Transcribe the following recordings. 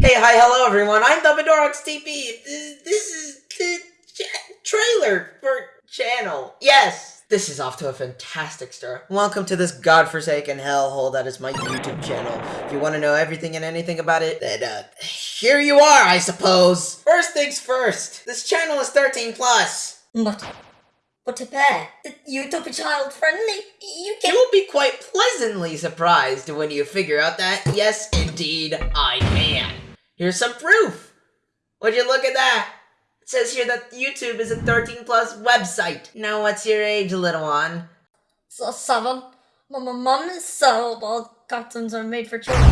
Hey, hi, hello everyone. I'm Dumbledore TV. This, this is the trailer for channel. Yes, this is off to a fantastic start. Welcome to this godforsaken hellhole that is my YouTube channel. If you want to know everything and anything about it, then uh, here you are, I suppose. First things first. This channel is 13 plus. But, but to bear, YouTube child friendly. You can- You'll be quite pleasantly surprised when you figure out that, yes, indeed, I can. Here's some proof. Would you look at that? It says here that YouTube is a 13 plus website. Now, what's your age, little one? So seven. My mum is so all cartoons are made for children.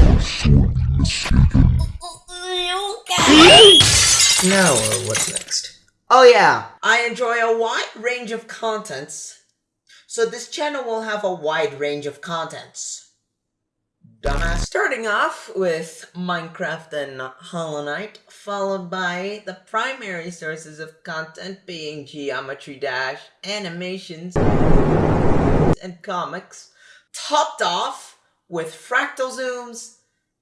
Now, uh, what's next? Oh, yeah. I enjoy a wide range of contents. So, this channel will have a wide range of contents. Dumbass. Starting off with Minecraft and Hollow Knight, followed by the primary sources of content being Geometry Dash, animations, and comics, topped off with fractal zooms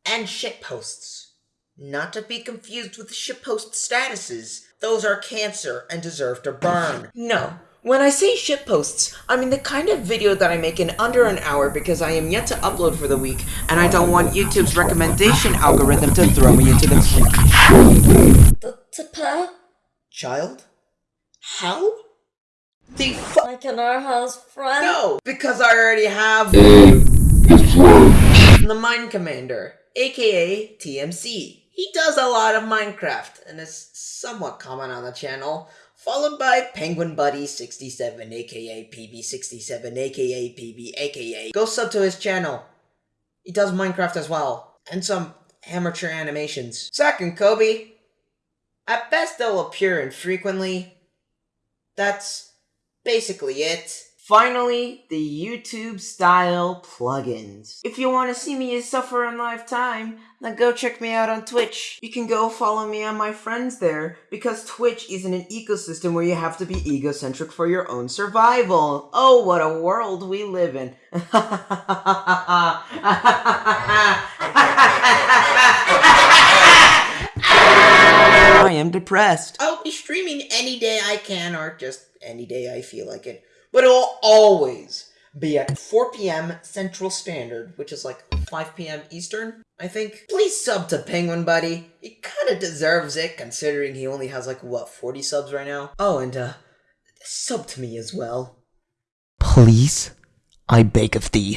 and shitposts. Not to be confused with shitpost statuses. Those are cancer and deserve to burn. No. When I say shitposts, I mean the kind of video that I make in under an hour because I am yet to upload for the week, and I don't want YouTube's recommendation algorithm to throw me into the To, to child. How? The fu- like in our house friend. No, because I already have the Mind Commander, aka TMC. He does a lot of Minecraft and is somewhat common on the channel, followed by Penguin Buddy 67, aka PB67, aka PB, aka go sub to his channel. He does Minecraft as well, and some amateur animations. Second, Kobe. At best, they'll appear infrequently. That's basically it. Finally, the YouTube style plugins. If you want to see me suffer in live time, then go check me out on Twitch. You can go follow me and my friends there because Twitch isn't an ecosystem where you have to be egocentric for your own survival. Oh, what a world we live in. I am depressed. I'll be streaming any day I can or just any day I feel like it. But it'll always be at 4 p.m. Central Standard, which is like 5 p.m. Eastern, I think. Please sub to Penguin Buddy. He kind of deserves it considering he only has like, what, 40 subs right now? Oh, and uh, sub to me as well. Please, I beg of thee.